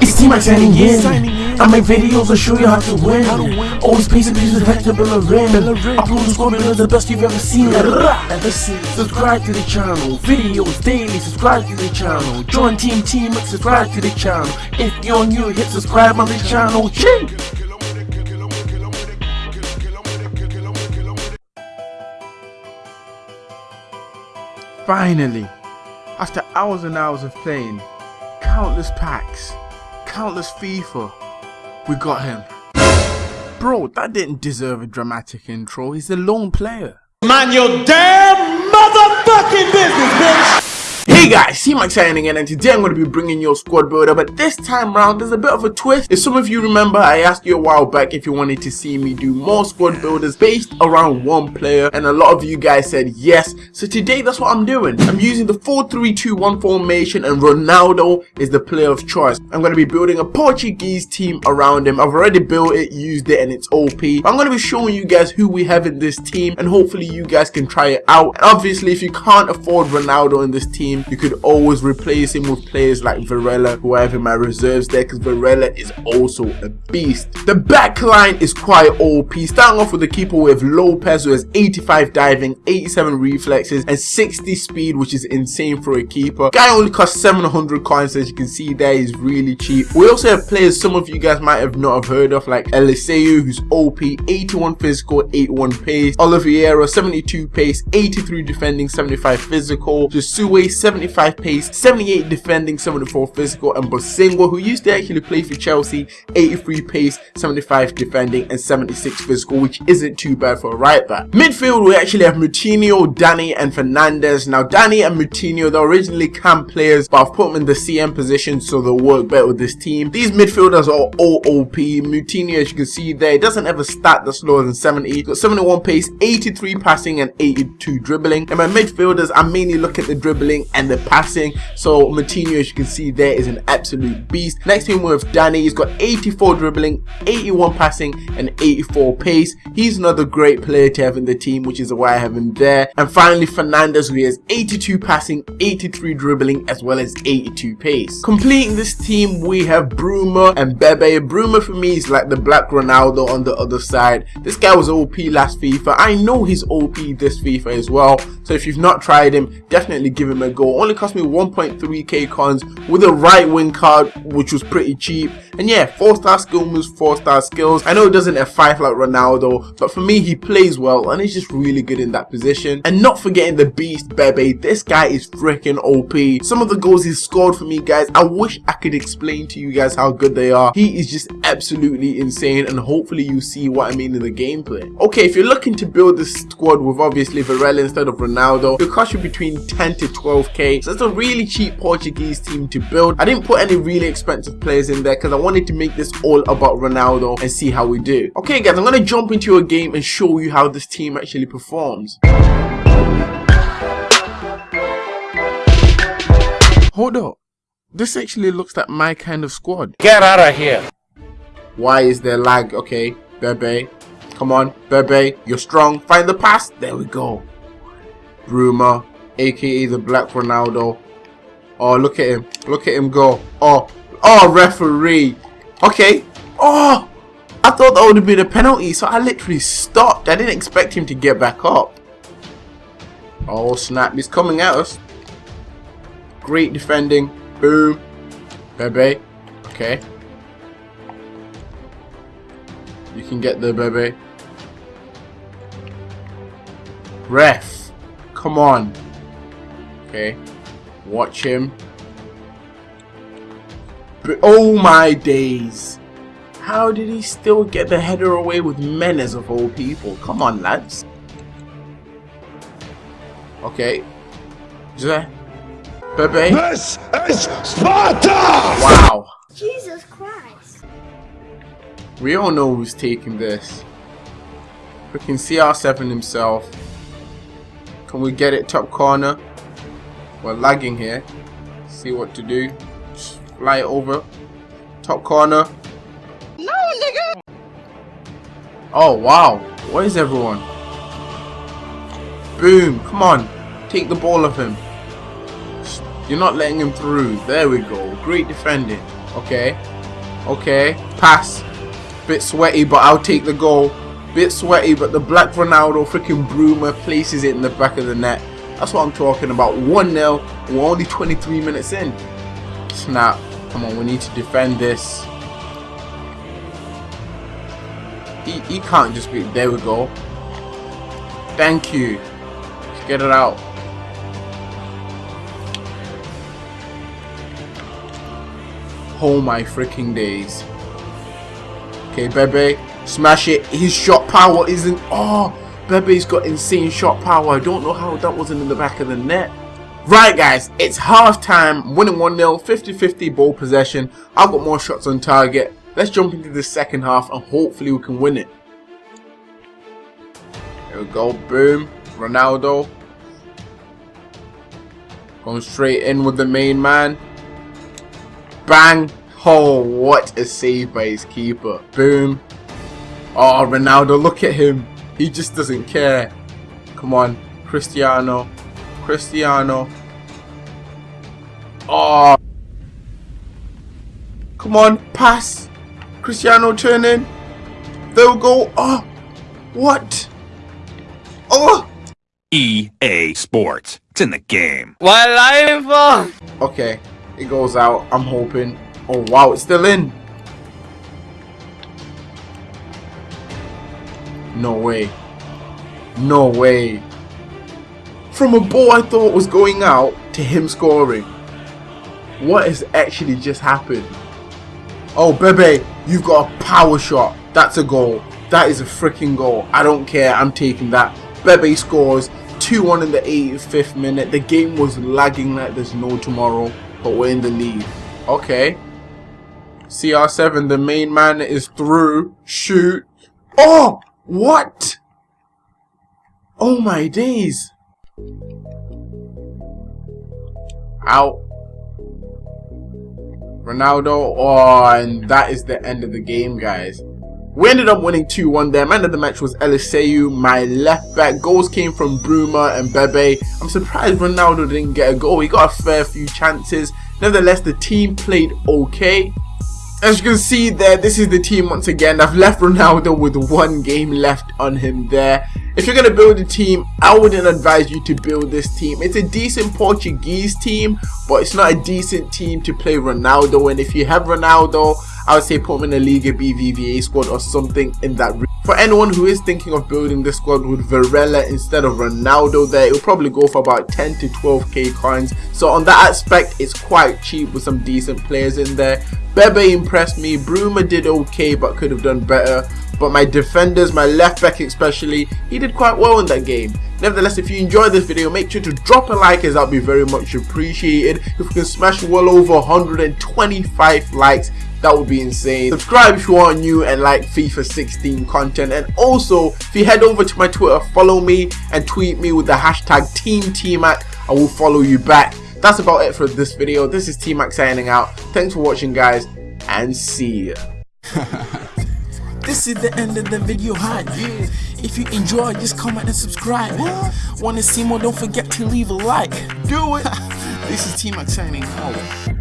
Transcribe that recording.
It's T-Max signing in. I make videos and show you how to win. Always pays and pieces back to Bellerin. Upload the score because the best you've ever seen. Ever seen. Subscribe to the channel. Videos daily. Subscribe to the channel. Join Team T-Max. Subscribe to the channel. If you're new, hit subscribe on the channel. Ching! Finally, after hours and hours of playing, countless packs, countless FIFA, we got him. Bro, that didn't deserve a dramatic intro, he's a lone player. Mind your damn motherfucking business, bitch! Hey guys, C-Max signing in and today I'm going to be bringing you a squad builder but this time round there's a bit of a twist. If some of you remember I asked you a while back if you wanted to see me do more squad builders based around one player and a lot of you guys said yes. So today that's what I'm doing. I'm using the 4-3-2-1 formation and Ronaldo is the player of choice. I'm going to be building a Portuguese team around him. I've already built it, used it and it's OP. I'm going to be showing you guys who we have in this team and hopefully you guys can try it out. And obviously if you can't afford Ronaldo in this team you could always replace him with players like Varela who I have in my reserves there because Varela is also a beast. The back line is quite OP. Starting off with the keeper with Lopes who has 85 diving, 87 reflexes and 60 speed which is insane for a keeper. Guy only costs 700 coins as you can see there he's really cheap. We also have players some of you guys might have not have heard of like Eliseu who's OP, 81 physical, 81 pace, Oliveira 72 pace, 83 defending, 75 physical, Josue 75 pace, 78 defending, 74 physical, and Bosingwa, who used to actually play for Chelsea, 83 pace, 75 defending, and 76 physical, which isn't too bad for a right back. Midfield, we actually have Moutinho, Danny, and Fernandes. Now, Danny and Moutinho, they're originally CAM players, but I've put them in the CM position so they'll work better with this team. These midfielders are all OP. Moutinho, as you can see there, doesn't have a stat that's lower than 70. Got 71 pace, 83 passing, and 82 dribbling. And my midfielders, I mainly look at the dribbling and the passing. So Moutinho, as you can see there, is an absolute beast. Next him we Danny. He's got 84 dribbling, 81 passing, and 84 pace. He's another great player to have in the team, which is why I have him there. And finally, Fernandes, who has 82 passing, 83 dribbling, as well as 82 pace. Completing this team, we have Bruma and Bebe. Bruma for me is like the black Ronaldo on the other side. This guy was OP last FIFA. I know he's OP this FIFA as well. So if you've not tried him, definitely give him a go only cost me 1.3k cons with a right wing card which was pretty cheap and yeah 4 star skill moves 4 star skills. I know it doesn't have 5 like Ronaldo but for me he plays well and he's just really good in that position. And not forgetting the beast Bebe. This guy is freaking OP some of the goals he's scored for me guys I wish I could explain to you guys how good they are. He is just absolutely insane and hopefully you see what I mean in the gameplay. Okay if you're looking to build this squad with obviously Varela instead of Ronaldo it cost you between 10 to 12k so it's a really cheap Portuguese team to build. I didn't put any really expensive players in there because I wanted to make this all about Ronaldo and see how we do. Okay guys, I'm going to jump into a game and show you how this team actually performs. Hold up. This actually looks like my kind of squad. Get out of here. Why is there lag? Okay, Bebe. Come on, Bebe. You're strong. Find the pass. There we go. Bruma aka the Black Ronaldo. Oh, look at him. Look at him go. Oh, oh, referee. Okay. Oh, I thought that would have been a penalty, so I literally stopped. I didn't expect him to get back up. Oh, snap. He's coming at us. Great defending. Boom. Bebe. Okay. You can get the Bebe. Ref. Come on. Okay. Watch him. But, oh my days. How did he still get the header away with menace of all people? Come on, lads. Okay. Is that... Bebe? This is Sparta! Wow. Jesus Christ. We all know who's taking this. Freaking CR7 himself. Can we get it top corner? We're lagging here. See what to do. Fly over. Top corner. No, nigga! Oh, wow. Where is everyone? Boom. Come on. Take the ball of him. You're not letting him through. There we go. Great defending. Okay. Okay. Pass. Bit sweaty, but I'll take the goal. Bit sweaty, but the Black Ronaldo freaking Bruma places it in the back of the net. That's what I'm talking about. 1-0. We're only 23 minutes in. Snap. Come on, we need to defend this. He, he can't just be... There we go. Thank you. Let's get it out. Oh my freaking days. Okay, Bebe. Smash it. His shot power isn't... Oh, Bebe's got insane shot power. I don't know how that wasn't in the back of the net. Right guys, it's half time, winning 1-0, 50-50 ball possession. I've got more shots on target. Let's jump into the second half and hopefully we can win it. There we go, boom, Ronaldo. Going straight in with the main man. Bang! Oh, what a save by his keeper. Boom. Oh, Ronaldo, look at him. He just doesn't care. Come on, Cristiano. Cristiano. Oh. Come on, pass. Cristiano turn in. There we go. Oh. What? Oh. EA Sports. It's in the game. Okay. It goes out. I'm hoping. Oh, wow. It's still in. No way. No way. From a ball I thought was going out to him scoring. What has actually just happened? Oh, Bebe, you've got a power shot. That's a goal. That is a freaking goal. I don't care. I'm taking that. Bebe scores 2-1 in the 85th minute. The game was lagging like there's no tomorrow, but we're in the lead. Okay. CR7, the main man is through. Shoot. Oh! What? Oh my days. Out. Ronaldo. Oh, and that is the end of the game, guys. We ended up winning 2-1 there. Man of the match was Eliseu, my left back. Goals came from Bruma and Bebe. I'm surprised Ronaldo didn't get a goal. He got a fair few chances. Nevertheless, the team played okay. As you can see there, this is the team once again. I've left Ronaldo with one game left on him there. If you're going to build a team, I wouldn't advise you to build this team. It's a decent Portuguese team, but it's not a decent team to play Ronaldo. And if you have Ronaldo, I would say put him in a Liga BBVA squad or something in that for anyone who is thinking of building the squad with Varela instead of Ronaldo there, it'll probably go for about 10 to 12k coins. So on that aspect, it's quite cheap with some decent players in there. Bebe impressed me, Bruma did okay but could have done better. But my defenders, my left back especially, he did quite well in that game. Nevertheless, if you enjoyed this video, make sure to drop a like as that would be very much appreciated. If we can smash well over 125 likes, that would be insane. Subscribe if you are new and like FIFA 16 content. And also if you head over to my Twitter follow me and tweet me with the hashtag Team TMAC I will follow you back. That's about it for this video. This is T-Mac signing out. Thanks for watching guys and see ya This is the end of the video hi. Yeah. If you enjoy just comment and subscribe. Wanna see more don't forget to leave a like. Do it. This is T-Mac signing out